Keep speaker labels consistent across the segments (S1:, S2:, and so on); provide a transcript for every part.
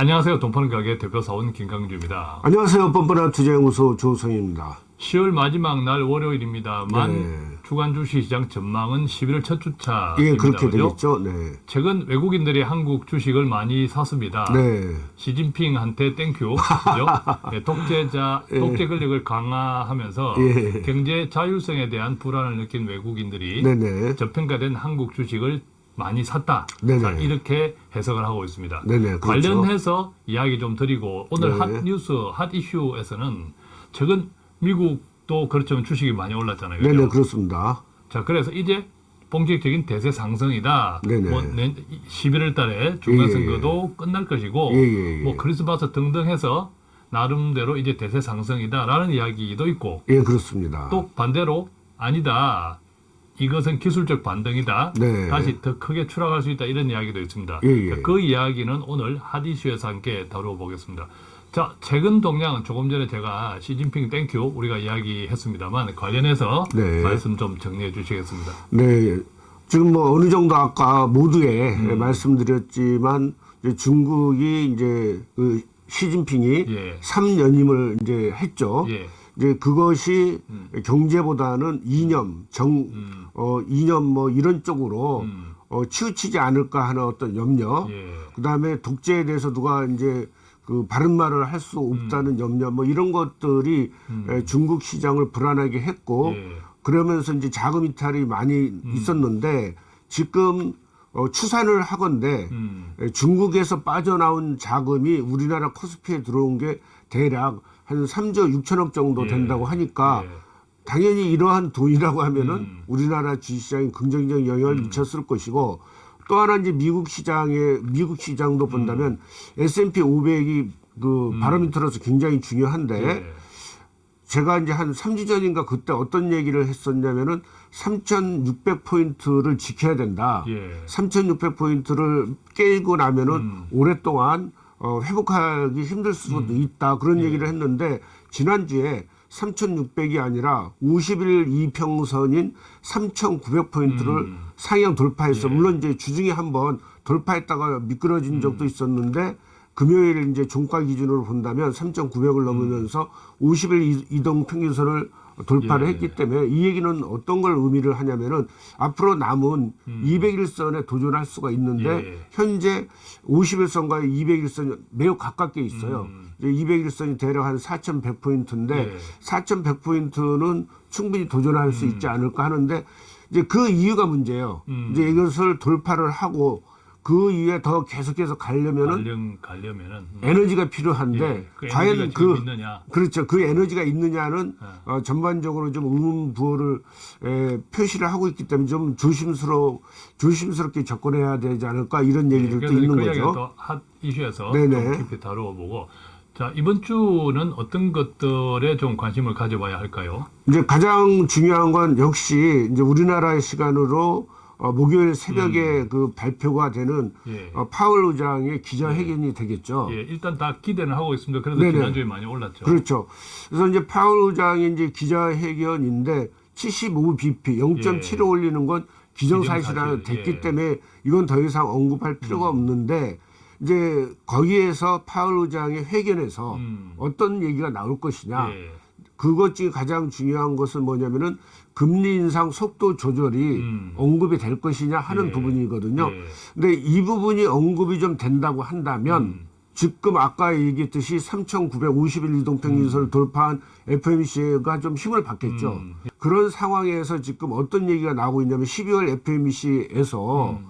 S1: 안녕하세요. 돈 파는 가게 대표 사원 김강주입니다.
S2: 안녕하세요. 뻔뻔한 투자연구소 조성입니다.
S1: 10월 마지막 날 월요일입니다만
S2: 네.
S1: 주간 주식시장 전망은 11월 첫 주차입니다.
S2: 예, 그렇게? 되겠죠. 네.
S1: 최근 외국인들이 한국 주식을 많이 샀습니다.
S2: 네.
S1: 시진핑한테 thank you. 그죠? 네, 독재자, 독재 권력을 강화하면서
S2: 예.
S1: 경제 자율성에 대한 불안을 느낀 외국인들이. 저평가된 한국 주식을 많이 샀다.
S2: 네네.
S1: 자, 이렇게 해석을 하고 있습니다.
S2: 네네, 그렇죠.
S1: 관련해서 이야기 좀 드리고 오늘
S2: 네.
S1: 핫 뉴스, 핫 이슈에서는 최근 미국도 그렇지만 주식이 많이 올랐잖아요.
S2: 네네, 그렇습니다.
S1: 자, 그래서 이제 본격적인 대세 상승이다.
S2: 네네.
S1: 뭐 내- 11월 달에 중간 선거도 끝날 것이고
S2: 예, 예, 예.
S1: 뭐 크리스마스 등등 해서 나름대로 이제 대세 상승이다라는 이야기도 있고
S2: 예, 그렇습니다.
S1: 또 반대로 아니다. 이것은 기술적 반등이다.
S2: 네.
S1: 다시 더 크게 추락할 수 있다. 이런 이야기도 있습니다.
S2: 예, 예.
S1: 자, 그 이야기는 오늘 핫이슈에서 함께 다뤄보겠습니다. 자, 최근 동향은 조금 전에 제가 시진핑 thank you 우리가 이야기했습니다만 관련해서
S2: 네.
S1: 말씀 좀 정리해 주시겠습니다.
S2: 네. 지금 뭐 어느 정도 아까 모두에
S1: 음.
S2: 말씀드렸지만 이제 중국이 이제 그 시진핑이
S1: 예.
S2: 삼 3연임을 이제 했죠.
S1: 예.
S2: 이제 그것이 경제보다는 이념, 정,
S1: 음.
S2: 어, 이념 뭐 이런 쪽으로
S1: 음.
S2: 어, 치우치지 않을까 하는 어떤 염려.
S1: 예.
S2: 그 다음에 독재에 대해서 누가 이제 그 바른 말을 할 수 없다는
S1: 음.
S2: 염려 뭐 이런 것들이 에, 중국 시장을 불안하게 했고
S1: 예.
S2: 그러면서 이제 자금 이탈이 많이 있었는데 지금 어, 추산을 하건대
S1: 음.
S2: 에, 중국에서 빠져나온 자금이 우리나라 코스피에 들어온 게 대략 한 3조 6천억 정도
S1: 예.
S2: 된다고 하니까
S1: 예.
S2: 당연히 이러한 돈이라고 하면은
S1: 음.
S2: 우리나라 주식시장에 긍정적 영향을 미쳤을 것이고 또 하나 이제 미국 시장에 미국 시장도 본다면
S1: 음.
S2: S&P 500이 그 바로미터로서 굉장히 중요한데
S1: 예.
S2: 제가 이제 한 3주 전인가 그때 어떤 얘기를 했었냐면은 3,600포인트를 지켜야 된다.
S1: 예.
S2: 3,600포인트를 깨고 나면은
S1: 음.
S2: 오랫동안 어, 회복하기 힘들 수도 있다. 그런 얘기를 했는데 지난주에 3,600이 아니라 50일 이평선인 3,900포인트를 상향 돌파했어. 물론 이제 주중에 한번 돌파했다가 미끄러진 적도 있었는데 금요일 이제 종가 기준으로 본다면 3,900을 넘으면서 50일 이- 이동 평균선을 돌파를
S1: 예.
S2: 했기 때문에 이 얘기는 어떤 걸 의미를 하냐면은 앞으로 남은 200일선에 도전할 수가 있는데
S1: 예.
S2: 현재 50일선과 200일선이 매우 가깝게 있어요.
S1: 음.
S2: 200일선이 대략 한 4,100포인트인데
S1: 예.
S2: 4,100포인트는 충분히 도전할 수 있지 않을까 하는데 이제 그 이유가 문제예요.
S1: 음.
S2: 이제 이것을 돌파를 하고 그 이후에 더 계속해서 가려면은
S1: 가려면은 음.
S2: 에너지가 필요한데
S1: 예. 그
S2: 과연 그
S1: 있느냐?
S2: 그렇죠. 그 에너지가 있느냐는
S1: 네.
S2: 어, 전반적으로 좀 의문부호를 에, 표시를 하고 있기 때문에 좀 조심스러 조심스럽게 접근해야 되지 않을까 이런 얘기들도
S1: 예,
S2: 있는
S1: 그
S2: 거죠.
S1: 또핫 이슈에서
S2: 네네.
S1: 좀 깊이 다루어보고 자 이번 주는 어떤 것들에 좀 관심을 가져봐야 할까요?
S2: 이제 가장 중요한 건 역시 이제 우리나라의 시간으로 어, 목요일 새벽에 그 발표가 되는
S1: 음. 예.
S2: 어, 파월 의장의 기자회견이 되겠죠.
S1: 예, 일단 다 기대는 하고 있습니다. 그래서
S2: 네네.
S1: 지난주에 많이 올랐죠.
S2: 그렇죠. 그래서 이제 파월 의장의 이제 기자회견인데 75bp 0.7을
S1: 예.
S2: 올리는 건 기정사실화
S1: 기정사실,
S2: 됐기
S1: 예.
S2: 때문에 이건 더 이상 언급할 필요가 없는데 이제 거기에서 파월 의장의 회견에서
S1: 음.
S2: 어떤 얘기가 나올 것이냐.
S1: 예.
S2: 그것 중에 가장 중요한 것은 뭐냐면은 금리 인상 속도 조절이
S1: 음.
S2: 언급이 될 것이냐 하는
S1: 예.
S2: 부분이거든요.
S1: 예.
S2: 근데 이 부분이 언급이 좀 된다고 한다면
S1: 음.
S2: 지금 아까 얘기했듯이 3,951 이동평균선을 돌파한 FMC가 좀 힘을 받겠죠.
S1: 음.
S2: 그런 상황에서 지금 어떤 얘기가 나오고 있냐면 12월 FMC에서
S1: 음.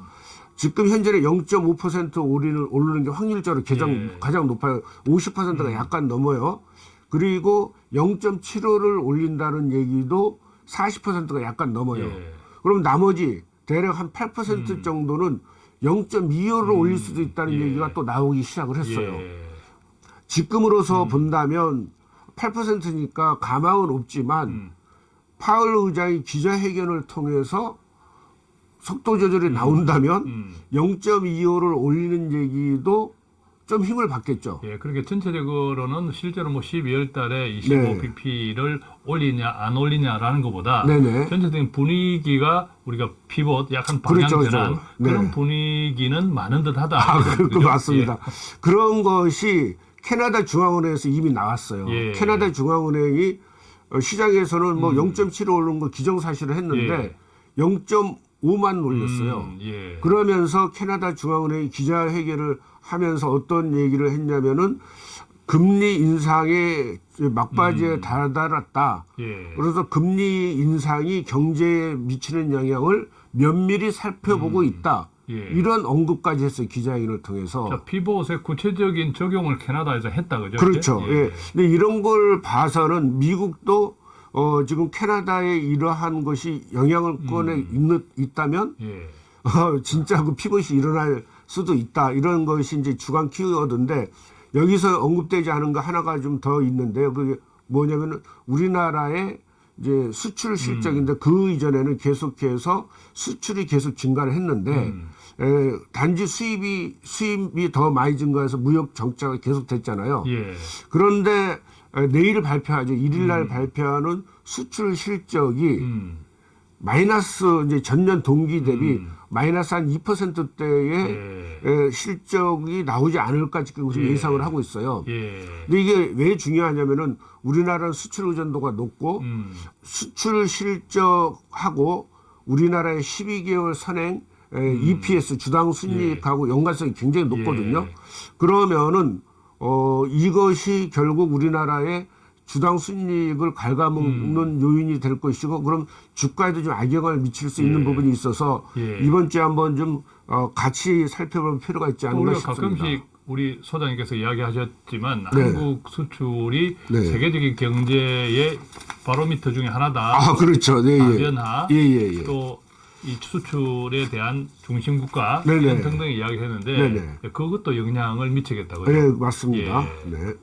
S2: 지금 현재는 0.5% 오르는, 오르는 게 확률적으로 가장,
S1: 예.
S2: 가장 높아요. 50%가 약간 넘어요. 그리고 0.75를 올린다는 얘기도 40%가 약간 넘어요.
S1: 예.
S2: 그럼 나머지 대략 한8% 정도는 0.25를 올릴 수도 있다는
S1: 예.
S2: 얘기가 또 나오기 시작을 했어요.
S1: 예.
S2: 지금으로서 본다면 8%니까 가망은 없지만
S1: 음.
S2: 파월 의장이 기자회견을 통해서 속도 조절이 나온다면
S1: 음.
S2: 0.25를 올리는 얘기도 좀 힘을 받겠죠.
S1: 예, 그렇게 전체적으로는 실제로 뭐 12월 달에
S2: 네.
S1: 25bp를 올리냐 안 올리냐라는 것보다
S2: 네네.
S1: 전체적인 분위기가 우리가 피벗 약간 방향
S2: 그렇죠, 그렇죠. 네.
S1: 그런 분위기는 많은 듯하다.
S2: 아, 그, 그
S1: 그죠?
S2: 맞습니다. 그런 것이 캐나다 중앙은행에서 이미 나왔어요.
S1: 예. 음.
S2: 캐나다 중앙은행이 어, 시장에서는 뭐 0.7을 오른 거 기정사실을 했는데 0.5만 올렸어요.
S1: 음, 예.
S2: 그러면서 캐나다 중앙은행이 기자회견을 하면서 어떤 얘기를 했냐면은 금리 인상에 막바지에
S1: 음.
S2: 다다랐다.
S1: 예.
S2: 그래서 금리 인상이 경제에 미치는 영향을 면밀히 살펴보고 있다.
S1: 예.
S2: 이런 언급까지 했어요 기자회견을 통해서.
S1: 자, 피벗의 구체적인 적용을 캐나다에서 했다 그죠?
S2: 그렇죠.
S1: 이제?
S2: 예. 근데 이런 걸 봐서는 미국도 어, 지금 캐나다에 이러한 것이 영향권에
S1: 음.
S2: 있는, 있다면
S1: 예.
S2: 어, 진짜 그 피벗이 일어날 수도 있다. 이런 것이 이제 주간 키워드인데 여기서 언급되지 않은 거 하나가 좀 더 있는데요. 그게 뭐냐면은 우리나라의 이제 수출 실적인데 그 이전에는 계속해서 수출이 계속 증가를 했는데
S1: 음.
S2: 에, 단지 수입이 수입이 더 많이 증가해서 무역 정차가 계속 됐잖아요.
S1: 예.
S2: 그런데 에, 내일 발표하죠. 일일 날 발표하는 수출 실적이
S1: 음.
S2: 마이너스 이제 전년 동기 대비
S1: 음.
S2: 마이너스 한 2%대의
S1: 예.
S2: 에, 실적이 나오지 않을까 지금
S1: 예.
S2: 예상을 하고 있어요.
S1: 예.
S2: 근데 이게 왜 중요하냐면은 우리나라는 수출 의존도가 높고
S1: 음.
S2: 수출 실적하고 우리나라의 12개월 선행 에, EPS 주당 순이익하고 연관성이 굉장히 높거든요.
S1: 음. 예.
S2: 그러면은 어 이것이 결국 우리나라의 주당 순이익을 갉아먹는
S1: 음.
S2: 요인이 될 것이고 그럼 주가에도 좀 악영향을 미칠 수 있는
S1: 예.
S2: 부분이 있어서
S1: 예.
S2: 이번 주에 한번 좀 어, 같이 살펴볼 필요가 있지
S1: 우리가
S2: 싶습니다.
S1: 가끔씩 우리 소장님께서 이야기하셨지만
S2: 네.
S1: 한국 수출이
S2: 네.
S1: 세계적인 경제의 바로미터 중에 하나다.
S2: 아 그렇죠. 네, 예.
S1: 아변화
S2: 예, 예, 예.
S1: 또 이 수출에 대한 중심 국가
S2: 네네.
S1: 이런 등등 이야기했는데
S2: 네네.
S1: 그것도 영향을 미치겠다고요.
S2: 네, 맞습니다.
S1: 예.
S2: 네.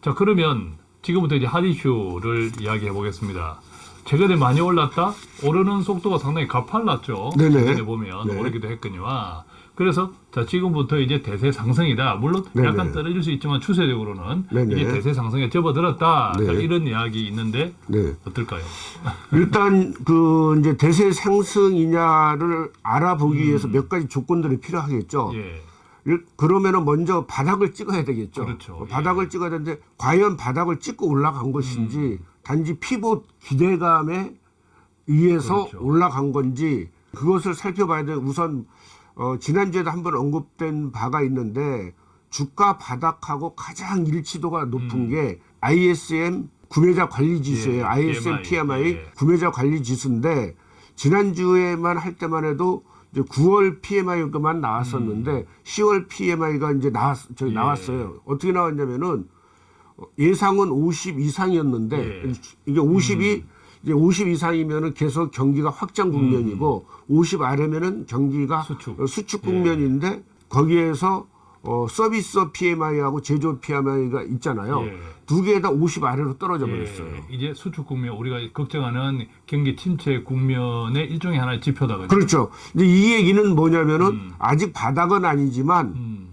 S1: 자 그러면 지금부터 이제 핫 이슈를 이야기해 보겠습니다. 최근에 많이 올랐다 오르는 속도가 상당히 가팔랐죠.
S2: 네네.
S1: 최근에 보면
S2: 네.
S1: 오르기도 했거니와 그래서 자 지금부터 이제 대세 상승이다. 물론
S2: 네네.
S1: 약간 떨어질 수 있지만 추세적으로는
S2: 네네.
S1: 이제 대세 상승에 접어들었다. 자,
S2: 네.
S1: 이런 이야기 있는데
S2: 네.
S1: 어떨까요?
S2: 일단 그 이제 대세 상승이냐를 알아보기 위해서 몇 가지 조건들이 필요하겠죠.
S1: 음. 예.
S2: 일- 그러면은 먼저 바닥을 찍어야 되겠죠.
S1: 그렇죠.
S2: 어, 바닥을 찍어야 되는데 과연 바닥을 찍고 올라간 것인지
S1: 음.
S2: 단지 피봇 기대감에 의해서
S1: 그렇죠.
S2: 올라간 건지 그것을 살펴봐야 돼. 우선 어, 지난주에도 한번 언급된 바가 있는데 주가 바닥하고 가장 일치도가 높은
S1: 음.
S2: 게 ISM 구매자 관리 지수예요.
S1: 예,
S2: ISM
S1: PMI.
S2: PMI
S1: 예.
S2: 구매자 관리 지수인데 지난주에만 할 때만 해도 이제 9월 PMI가만 나왔었는데 10월 PMI가 이제 나왔 저기
S1: 음. 예.
S2: 나왔어요. 어떻게 나왔냐면은 예상은 50 이상이었는데
S1: 예.
S2: 이게 50이 이제 50 이상이면은 계속 경기가 확장 국면이고 50 아래면은 경기가
S1: 수축.
S2: 어, 수축 국면인데 거기에서 어, 서비스 PMI하고 제조 PMI가 있잖아요.
S1: 예.
S2: 두개 다 50 아래로 떨어져 버렸어요.
S1: 예, 이제 수출 국면 우리가 걱정하는 경기 침체 국면의 일종의 하나의 지표다?
S2: 그렇죠. 근데 이 얘기는 뭐냐면은
S1: 음.
S2: 아직 바닥은 아니지만
S1: 음,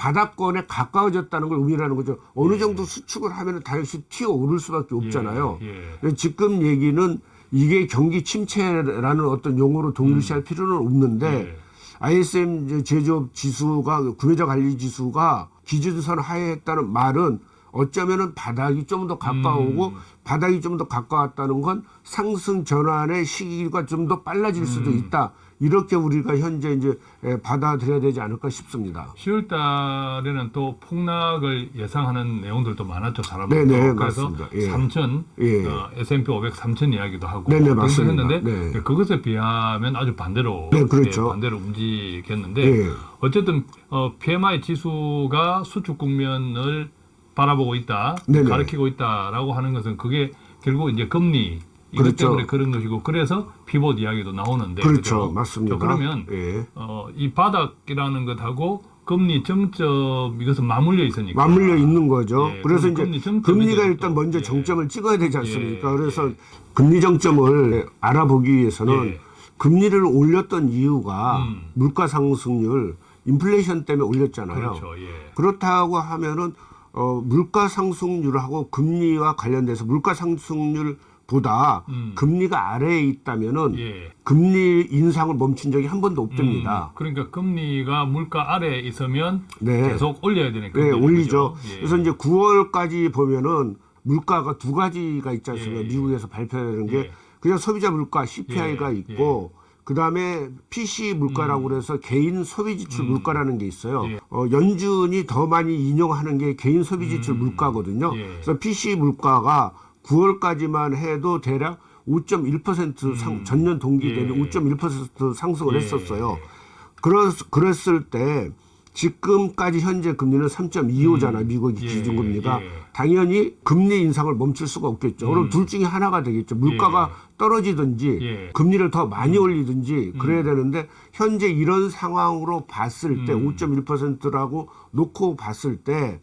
S2: 바닥권에 가까워졌다는 걸 의미하는 거죠. 어느 정도 수축을 하면은 다시 튀어 오를 수밖에 없잖아요.
S1: 예, 예.
S2: 지금 얘기는 이게 경기 침체라는 어떤 용어로 동일시할 필요는 없는데
S1: 예.
S2: ISM 제조업 지수가 구매자 관리 지수가 기준선 하에 했다는 말은 어쩌면은 바닥이 좀 더 가까우고
S1: 음.
S2: 바닥이 좀 더 가까웠다는 건 상승 전환의 시기가 좀 더 빨라질 수도
S1: 음.
S2: 있다. 이렇게 우리가 현재 이제 에, 받아들여야 되지 않을까 싶습니다.
S1: 10월 달에는 또 폭락을 예상하는 내용들도 많았죠 사람들.
S2: 네네,
S1: 그래서.
S2: 예.
S1: 3천,
S2: 예.
S1: 어, S&P 500 3천 이야기도 하고
S2: 네네,
S1: 등등
S2: 맞습니다.
S1: 했는데
S2: 네.
S1: 그것에 비하면 아주 반대로
S2: 네, 그렇죠.
S1: 예, 반대로 움직였는데
S2: 예.
S1: 어쨌든 어, PMI 지수가 수축 국면을 바라보고 있다,
S2: 네네.
S1: 가리키고 있다라고 하는 것은 그게 결국 이제 금리 이것
S2: 그렇죠.
S1: 때문에 그런 것이고 그래서 피봇 이야기도 나오는데
S2: 그렇죠,
S1: 그죠?
S2: 맞습니다.
S1: 자, 그러면
S2: 예.
S1: 어, 이 바닥이라는 것하고 금리 정점 이것은 맞물려 있으니까
S2: 맞물려 있는 거죠.
S1: 예,
S2: 그래서 이제
S1: 금리
S2: 금리가 일단
S1: 또,
S2: 먼저
S1: 예.
S2: 정점을 찍어야 되지 않습니까?
S1: 예,
S2: 그래서
S1: 예.
S2: 금리 정점을 알아보기 위해서는
S1: 예.
S2: 금리를 올렸던 이유가
S1: 음.
S2: 물가 상승률 인플레이션 때문에 올렸잖아요.
S1: 그렇죠. 예.
S2: 그렇다고 하면은 어, 물가 상승률하고 금리와 관련돼서 물가 상승률 보다
S1: 음.
S2: 금리가 아래에 있다면은
S1: 예.
S2: 금리 인상을 멈춘 적이 한 번도 없답니다.
S1: 음, 그러니까 금리가 물가 아래에 있으면
S2: 네.
S1: 계속 올려야 되는
S2: 네,
S1: 금리죠.
S2: 올리죠.
S1: 예.
S2: 그래서 이제 9월까지 보면은 물가가 두 가지가 있지 않습니까?
S1: 예, 예.
S2: 미국에서 발표되는 게
S1: 예.
S2: 그냥 소비자 물가 CPI가
S1: 예,
S2: 있고 그다음에 PC 물가라고 그래서 개인 소비 지출 물가라는 게 있어요.
S1: 음. 예.
S2: 어, 연준이 더 많이 인용하는 게 개인 소비 지출 물가거든요.
S1: 예.
S2: 그래서 PC 물가가 9월까지만 해도 대략 5.1% 상, 전년 동기 대비
S1: 음. 예.
S2: 5.1% 상승을
S1: 예.
S2: 했었어요. 그랬, 그랬을 때 지금까지 현재 금리는 3.25잖아 미국의
S1: 예,
S2: 기준금리가
S1: 예.
S2: 당연히 금리 인상을 멈출 수가 없겠죠. 그럼 둘 중에 하나가 되겠죠. 물가가 떨어지든지
S1: 예.
S2: 금리를 더 많이 올리든지 그래야 되는데 현재 이런 상황으로 봤을 때 5.1%라고 놓고 봤을 때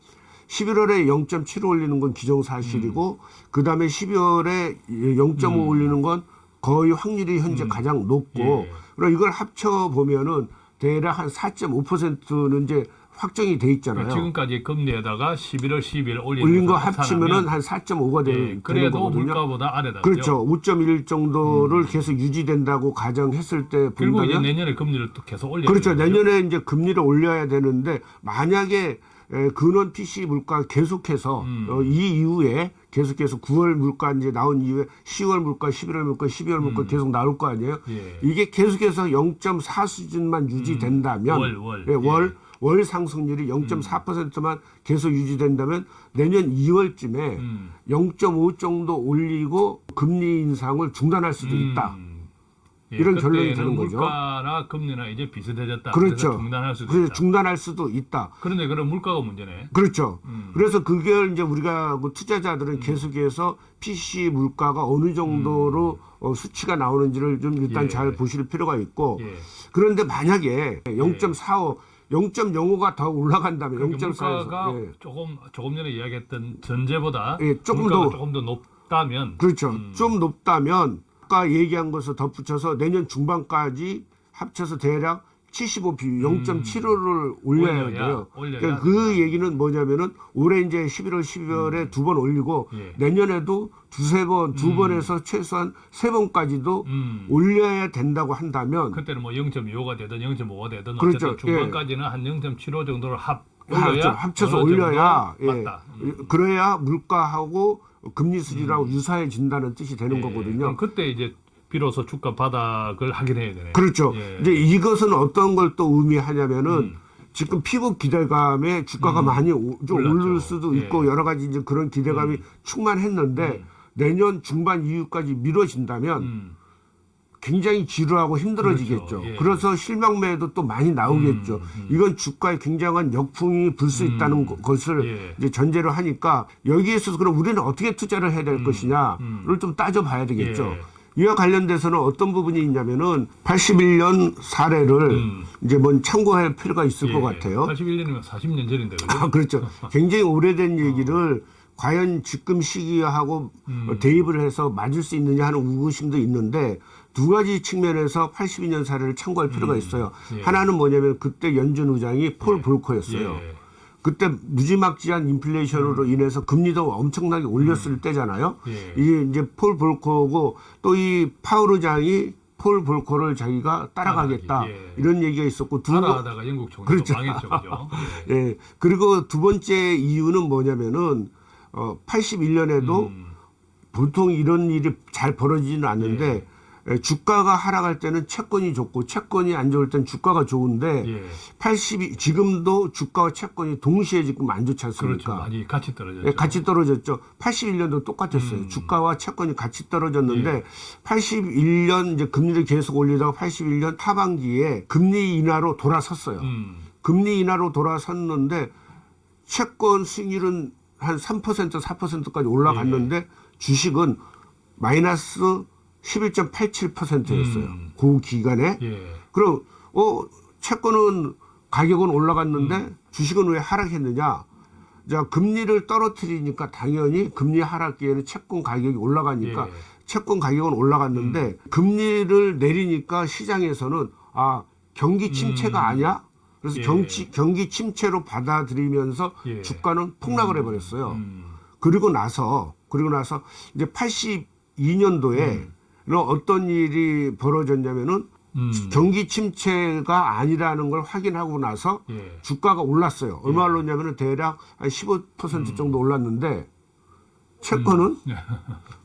S2: 11월에 0.7 올리는 건 기정사실이고 그 다음에 12월에 0.5 올리는 건 거의 확률이 현재 가장 높고
S1: 예.
S2: 그럼 이걸 합쳐 보면은 대략 한 4.5%는 이제 확정이 돼 있잖아요.
S1: 그러니까 지금까지 금리에다가 11월, 12월 올린,
S2: 거 합치면은 한 4.5가 되,
S1: 예,
S2: 되는
S1: 그래도
S2: 거거든요.
S1: 물가보다 아래다.
S2: 그렇죠. 5.1 정도를
S1: 음.
S2: 계속 유지된다고 가정했을 때
S1: 그리고 이제
S2: 본다면
S1: 내년에 금리를 또 계속 올려야
S2: 그렇죠.
S1: 되는.
S2: 내년에 이제 금리를 올려야 되는데 만약에 에, 근원 PC 물가 계속해서
S1: 음.
S2: 어, 이 이후에 계속해서 9월 물가 이제 나온 이후에 10월 물가, 11월 물가, 12월 물가 계속 나올 거 아니에요.
S1: 음. 예.
S2: 이게 계속해서 0.4 수준만 유지된다면
S1: 월, 월.
S2: 예, 월,
S1: 예. 음.
S2: 월 상승률이 0.4%만 계속 유지된다면 내년 2월쯤에
S1: 음.
S2: 0.5 정도 올리고 금리 인상을 중단할 수도 있다.
S1: 음.
S2: 이런 결론이 되는 거죠.
S1: 물가나 금리나 이제 비슷해졌다.
S2: 그렇죠.
S1: 그래서 중단할 수도
S2: 그래서
S1: 있다.
S2: 중단할 수도 있다.
S1: 그런데 그런 물가가 문제네.
S2: 그렇죠.
S1: 음.
S2: 그래서 그걸 이제 우리가 뭐 투자자들은 계속해서 PC 물가가 어느 정도로 어, 수치가 나오는지를 좀 일단
S1: 음. 예.
S2: 잘 보실 필요가 있고
S1: 예.
S2: 그런데 만약에 0.45, 0.05가 더 올라간다면
S1: 그러니까
S2: 0.4에서
S1: 물가가
S2: 예.
S1: 조금 조금 전에 이야기했던 전제보다
S2: 예, 조금 더-
S1: 조금 더 높다면
S2: 그렇죠.
S1: 음.
S2: 좀 높다면 아까 얘기한 것을 덧붙여서 내년 중반까지 합쳐서 대략 75 비율 0.75를 올려야,
S1: 음. 올려야,
S2: 돼요.
S1: 올려야
S2: 그러니까 그 얘기는 뭐냐면은 올해 이제 11월, 12월에 두번 올리고
S1: 예.
S2: 내년에도 두세 번, 두 번에서 최소한 세 번까지도
S1: 음.
S2: 올려야 된다고 한다면
S1: 그때는 뭐 0.25가 되든 0.5가 되든
S2: 그렇죠.
S1: 어쨌든 중반까지는 한0.75 정도를 합
S2: 아,
S1: 올려야
S2: 합쳐서 올려야 예.
S1: 맞다. 음.
S2: 그래야 물가하고 금리 수준하고 유사해진다는 뜻이 되는
S1: 예.
S2: 거거든요.
S1: 그때 이제 비로소 주가 바닥을 확인해야 되네.
S2: 그렇죠.
S1: 예.
S2: 이제 이것은 어떤 걸 또 의미하냐면은
S1: 음.
S2: 지금 피부 기대감에 주가가 많이 오- 좀
S1: 올랐죠.
S2: 오를 수도
S1: 예.
S2: 있고 여러 가지 이제 그런 기대감이 충만했는데 내년 중반 이후까지 미뤄진다면
S1: 음.
S2: 굉장히 지루하고 힘들어지겠죠.
S1: 그렇죠. 예.
S2: 그래서 실망매도 또 많이 나오겠죠.
S1: 음,
S2: 이건 주가에 굉장한 역풍이 불 수 있다는 거- 것을
S1: 예.
S2: 이제 전제로 하니까 여기에 있어서 그럼 우리는 어떻게 투자를 해야 될 것이냐를 좀 따져봐야 되겠죠.
S1: 음, 예.
S2: 이와 관련돼서는 어떤 부분이 있냐면은 81년 사례를
S1: 음.
S2: 이제 뭔 참고할 필요가 있을 것 같아요.
S1: 81년이면 40년 전인데 그죠?
S2: 아, 그렇죠. 굉장히 오래된 얘기를 과연 지금 시기하고
S1: 음.
S2: 어, 대입을 해서 맞을 수 있느냐 하는 의구심도 있는데 두 가지 측면에서 82년 사례를 참고할 필요가 있어요.
S1: 예.
S2: 하나는 뭐냐면 그때 연준 의장이 폴 볼커였어요.
S1: 예.
S2: 그때 무지막지한 인플레이션으로 인해서 금리도 엄청나게 올렸을 때잖아요.
S1: 음. 예.
S2: 이게 이제 폴 볼커고 또 이 파월 의장이 폴 볼커를 자기가 따라가겠다
S1: 따라가기, 예.
S2: 이런 얘기가 있었고 두 번-
S1: 하다하다가 영국 총리가
S2: 그렇죠.
S1: 망했죠, 그죠? 예.
S2: 예. 그리고 두 번째 이유는 뭐냐면은 어 81년에도
S1: 음.
S2: 보통 이런 일이 잘 벌어지지는 않는데 예, 주가가 하락할 때는 채권이 좋고 채권이 안 좋을 땐 주가가 좋은데
S1: 예.
S2: 82 지금도 주가와 채권이 동시에 지금 안 좋지
S1: 그렇죠.
S2: 않습니까?
S1: 많이 같이 떨어졌죠.
S2: 예, 같이 떨어졌죠. 81년도 똑같았어요.
S1: 음.
S2: 주가와 채권이 같이 떨어졌는데
S1: 예.
S2: 81년 이제 금리를 계속 올리다가 81년 하반기에 금리 인하로 돌아섰어요.
S1: 음. 금리
S2: 금리 인하로 돌아섰는데 채권 수익률은 한 3% 4%까지 올라갔는데
S1: 예.
S2: 주식은 마이너스 11.87%였어요.
S1: 음.
S2: 그 기간에.
S1: 예.
S2: 그럼 어 채권은 가격은 올라갔는데
S1: 음.
S2: 주식은 왜 하락했느냐? 자 금리를 떨어뜨리니까 당연히 금리 하락기에는 채권 가격이 올라가니까
S1: 예. 음.
S2: 채권 가격은 올라갔는데 금리를 내리니까 시장에서는 아 경기 침체가
S1: 음.
S2: 아니야? 그래서
S1: 예.
S2: 경치, 경기 침체로 받아들이면서
S1: 예.
S2: 주가는 폭락을 해버렸어요.
S1: 음.
S2: 그리고 나서 그리고 나서 이제 82년도에 어떤 일이 벌어졌냐면은
S1: 음.
S2: 경기 침체가 아니라는 걸 확인하고 나서
S1: 예.
S2: 주가가 올랐어요. 얼마 올랐냐면은 대략 한 15% 정도 올랐는데 채권은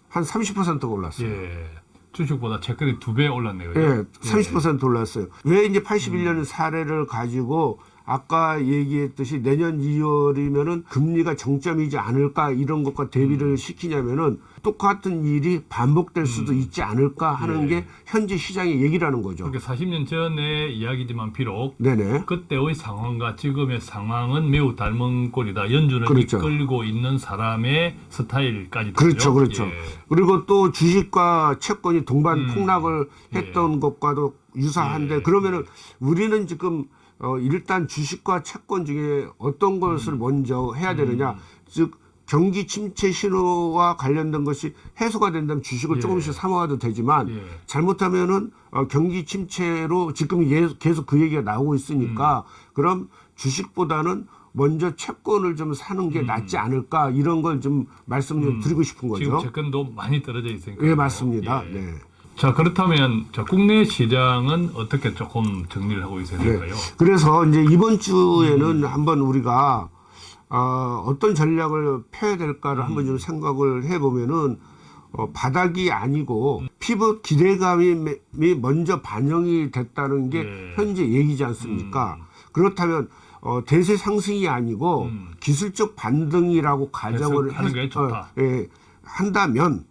S2: 한 30%가 올랐어요.
S1: 예. 주식보다 채권이 두 배 올랐네요.
S2: 예, 30% 올랐어요. 왜 이제 81년 사례를 가지고 아까 얘기했듯이 내년 2월이면은 금리가 정점이지 않을까 이런 것과 대비를 시키냐면은 똑같은 일이 반복될 수도 있지 않을까 하는
S1: 예.
S2: 게 현재 시장의 얘기라는 거죠.
S1: 그러니까 40년 전의 이야기지만 비록
S2: 네네.
S1: 그때의 상황과 지금의 상황은 매우 닮은 꼴이다. 연준을
S2: 그렇죠.
S1: 이끌고 있는 사람의 스타일까지
S2: 그렇죠, 그렇죠.
S1: 예.
S2: 그리고 또 주식과 채권이 동반
S1: 음.
S2: 폭락을 했던 것과도 유사한데
S1: 예.
S2: 그러면은 우리는 지금 어 일단 주식과 채권 중에 어떤
S1: 음.
S2: 것을 먼저 해야 되느냐, 즉 경기 침체 신호와 관련된 것이 해소가 된다면 주식을
S1: 예.
S2: 조금씩 사모아도 되지만
S1: 예.
S2: 잘못하면은 어, 경기 침체로 지금 예- 계속 그 얘기가 나오고 있으니까
S1: 음.
S2: 그럼 주식보다는 먼저 채권을 좀 사는 게 낫지 않을까 이런 걸 좀 말씀 좀 드리고 싶은
S1: 음. 지금
S2: 거죠.
S1: 채권도 많이 떨어져 있으니까.
S2: 예, 맞습니다.
S1: 예.
S2: 네.
S1: 자 그렇다면 자, 국내 시장은 어떻게 조금 정리를 하고 있어야
S2: 네.
S1: 될까요?
S2: 그래서 이제 이번
S1: 음.
S2: 주에는 한번 우리가 어, 어떤 전략을 펴야 될까를
S1: 음.
S2: 한번 좀 생각을 해보면은 어, 바닥이 아니고 피벗 기대감이 매- 미 먼저 반영이 됐다는 게
S1: 네.
S2: 현재 얘기지 않습니까? 그렇다면 어, 대세 상승이 아니고
S1: 음.
S2: 기술적 반등이라고 가정을
S1: 좋다.
S2: 어, 예, 한다면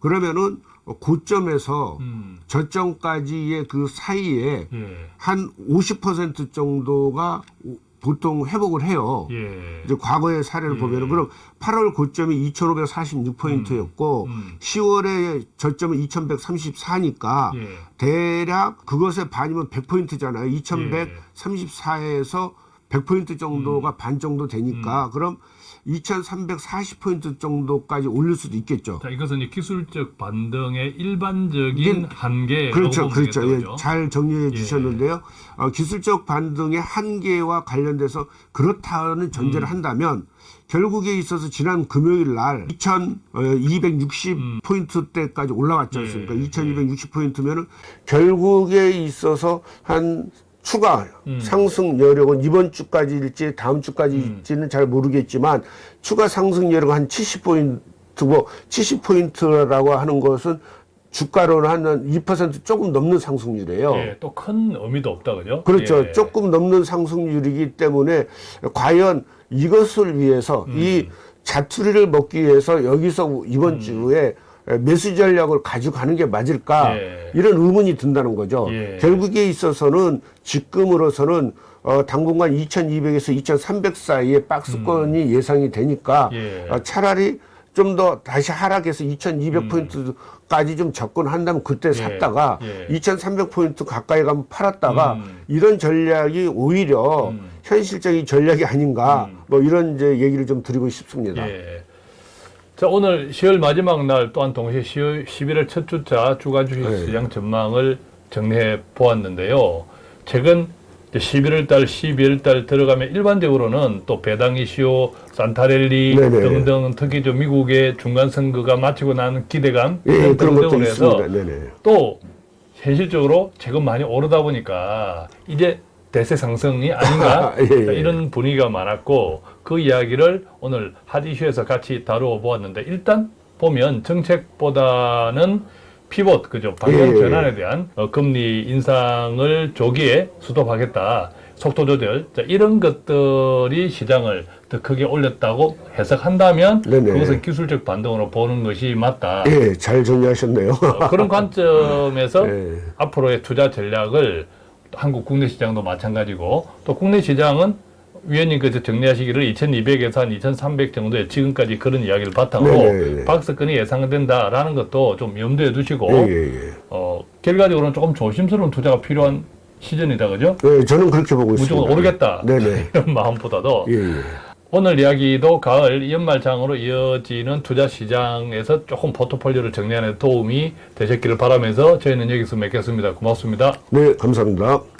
S2: 그러면은 고점에서
S1: 음,
S2: 저점까지의 그 사이에
S1: 예,
S2: 한 50% 정도가 오- 보통 회복을 해요.
S1: 예,
S2: 이제 과거의 사례를 보면은 그럼 8월 고점이 2,546포인트였고
S1: 음.
S2: 10월에 저점은 2,134니까
S1: 예.
S2: 대략 그것의 반이면 100포인트잖아요.
S1: 예.
S2: 2,134에서 100포인트 정도가
S1: 음.
S2: 반 정도 되니까 그럼 2,340포인트 정도까지 올릴 수도 있겠죠.
S1: 자 이것은 이제 기술적 반등의 일반적인
S2: 이게-
S1: 한계.
S2: 그렇죠, 그렇죠. 예? 잘 정리해
S1: 예.
S2: 주셨는데요. 어, 기술적 반등의 한계와 관련돼서 그렇다는 전제를
S1: 음.
S2: 한다면 결국에 있어서 지난 금요일 날 어, 2,260 포인트 대까지 올라왔지
S1: 예,
S2: 않습니까?
S1: 예.
S2: 2,260 포인트면은 결국에 있어서 한 추가
S1: 음.
S2: 상승 여력은 이번 주까지일지 다음 주까지일지는 잘 모르겠지만 추가 상승 여력은 한 70포인트고 70포인트라고 하는 것은 주가로는 한 2% 조금 넘는 상승률이에요.
S1: 예, 또 큰 의미도 없다 그죠?
S2: 그렇죠.
S1: 예.
S2: 조금 넘는 상승률이기 때문에 과연 이것을 위해서
S1: 음.
S2: 이 자투리를 먹기 위해서 여기서 이번 주에 매수 전략을 가져가는 게 맞을까
S1: 예.
S2: 이런 의문이 든다는 거죠.
S1: 예.
S2: 결국에 있어서는 지금으로서는 어, 당분간 2200에서 2300 사이에 박스권이 예상이 되니까
S1: 음. 예.
S2: 어, 차라리 좀 더 다시 하락해서 2200포인트까지 좀 접근한다면 그때 샀다가
S1: 예.
S2: 2300포인트 가까이 가면 팔았다가
S1: 음.
S2: 이런 전략이 오히려
S1: 음.
S2: 현실적인 전략이 아닌가 뭐 이런 이제 얘기를 좀 드리고 싶습니다.
S1: 예. 자 오늘 10월 마지막 날 또한 동시에 10월, 11월 첫 주차 주간 주식
S2: 네.
S1: 시장 전망을 정리해 보았는데요. 최근 이제 11월 달, 12월 달 들어가면 일반적으로는 또 배당 이슈, 산타렐리
S2: 네네.
S1: 등등 특히 좀 미국의 중간 선거가 마치고 나는 기대감
S2: 예, 그런 것도
S1: 해서
S2: 있습니다. 네네.
S1: 또 현실적으로 최근 많이 오르다 보니까 이제 대세 상승이 아닌가
S2: 예, 예.
S1: 자, 이런 분위기가 많았고 그 이야기를 오늘 핫 이슈에서 같이 다루어 보았는데 일단 보면 정책보다는 피봇 그죠 방향
S2: 예, 예.
S1: 전환에 대한 어, 금리 인상을 조기에 수도하겠다 속도 조절 자, 이런 것들이 시장을 더 크게 올렸다고 해석한다면
S2: 네네.
S1: 그것은 기술적 반등으로 보는 것이 맞다.
S2: 예, 잘 정리하셨네요.
S1: 어, 그런 관점에서
S2: 예.
S1: 앞으로의 투자 전략을 한국 국내 시장도 마찬가지고 또 국내 시장은 위원님께서 정리하시기를 2200에서 한 2300 정도의 지금까지 그런 이야기를 바탕으로
S2: 네네네.
S1: 박스권이 예상된다라는 것도 좀 염두에 두시고
S2: 예, 예, 예.
S1: 어, 결과적으로는 조금 조심스러운 투자가 필요한 시즌이다 그죠?
S2: 예, 저는 그렇게 보고 있습니다.
S1: 무조건 오르겠다
S2: 네네.
S1: 이런 마음보다도
S2: 예, 예.
S1: 오늘 이야기도 가을 연말장으로 이어지는 투자 시장에서 조금 포트폴리오를 정리하는 데 도움이 되셨기를 바라면서 저희는 여기서 맺겠습니다. 고맙습니다.
S2: 네, 감사합니다.